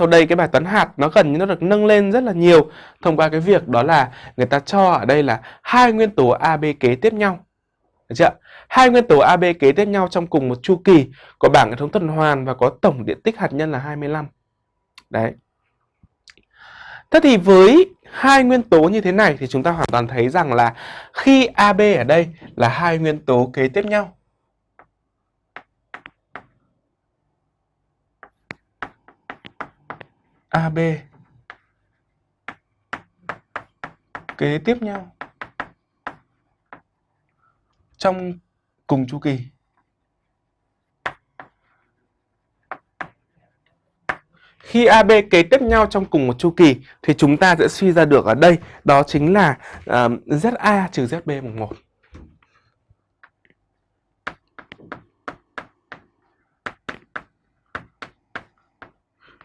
sau đây cái bài toán hạt nó gần như nó được nâng lên rất là nhiều thông qua cái việc đó là người ta cho ở đây là hai nguyên tố AB kế tiếp nhau. Được chưa? Hai nguyên tố AB kế tiếp nhau trong cùng một chu kỳ, có bảng hệ thống tuần hoàn và có tổng điện tích hạt nhân là 25. Đấy. Thế thì với hai nguyên tố như thế này thì chúng ta hoàn toàn thấy rằng là khi AB ở đây là hai nguyên tố kế tiếp nhau AB kế tiếp nhau trong cùng chu kỳ. Khi AB kế tiếp nhau trong cùng một chu kỳ thì chúng ta sẽ suy ra được ở đây đó chính là ờ, uh, ZA trừ ZB bằng 1.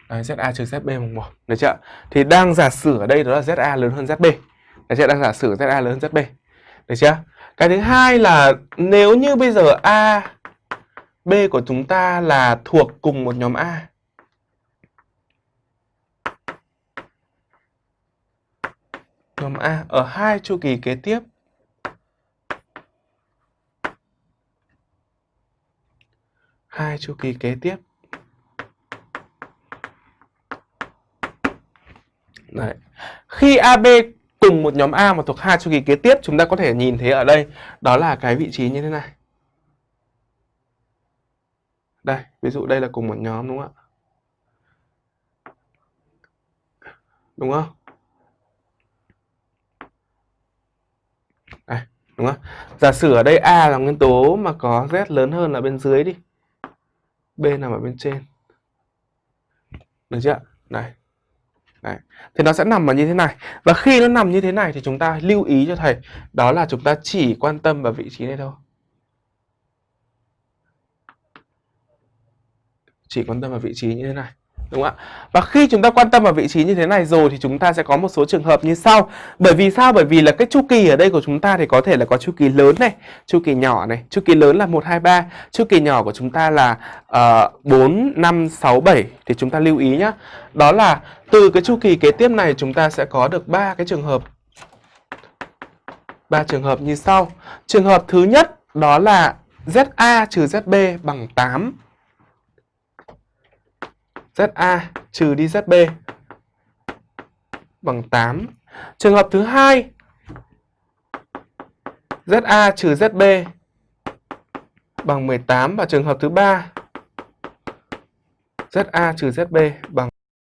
Đấy, ZA trừ ZB mùng 1. Được chưa? Thì đang giả sử ở đây đó là ZA lớn hơn ZB. Được chưa? Đang giả sử ZA lớn hơn ZB. Được chưa? Cái thứ hai là nếu như bây giờ A, B của chúng ta là thuộc cùng một nhóm A. Nhóm A ở hai chu kỳ kế tiếp. Hai chu kỳ kế tiếp. Đấy. Ừ. Khi AB cùng một nhóm A mà thuộc hai chu kỳ kế tiếp chúng ta có thể nhìn thấy ở đây đó là cái vị trí như thế này. Đây, ví dụ đây là cùng một nhóm đúng không ạ? Đúng không? Đây, đúng không? Giả sử ở đây A là nguyên tố mà có Z lớn hơn là bên dưới đi. B nằm ở bên trên. Được chưa? Đây. Đấy. Thì nó sẽ nằm ở như thế này. Và khi nó nằm như thế này thì chúng ta lưu ý cho thầy, Đó là chúng ta chỉ quan tâm vào vị trí này thôi. Chỉ quan tâm vào vị trí như thế này. Đúng không ạ? Và khi chúng ta quan tâm vào vị trí như thế này rồi thì chúng ta sẽ có một số trường hợp như sau. Bởi vì sao? Bởi vì là cái chu kỳ ở đây của chúng ta thì có thể là có chu kỳ lớn này, chu kỳ nhỏ này, chu kỳ lớn là 1 2 3, chu kỳ nhỏ của chúng ta là uh, 4 5 6 7 thì chúng ta lưu ý nhá. Đó là từ cái chu kỳ kế tiếp này chúng ta sẽ có được ba cái trường hợp. ba trường hợp như sau. Trường hợp thứ nhất đó là ZA trừ ZB bằng 8 ZA trừ đi ZB bằng 8. Trường hợp thứ hai ZA trừ ZB bằng 18 và trường hợp thứ ba ZA trừ ZB bằng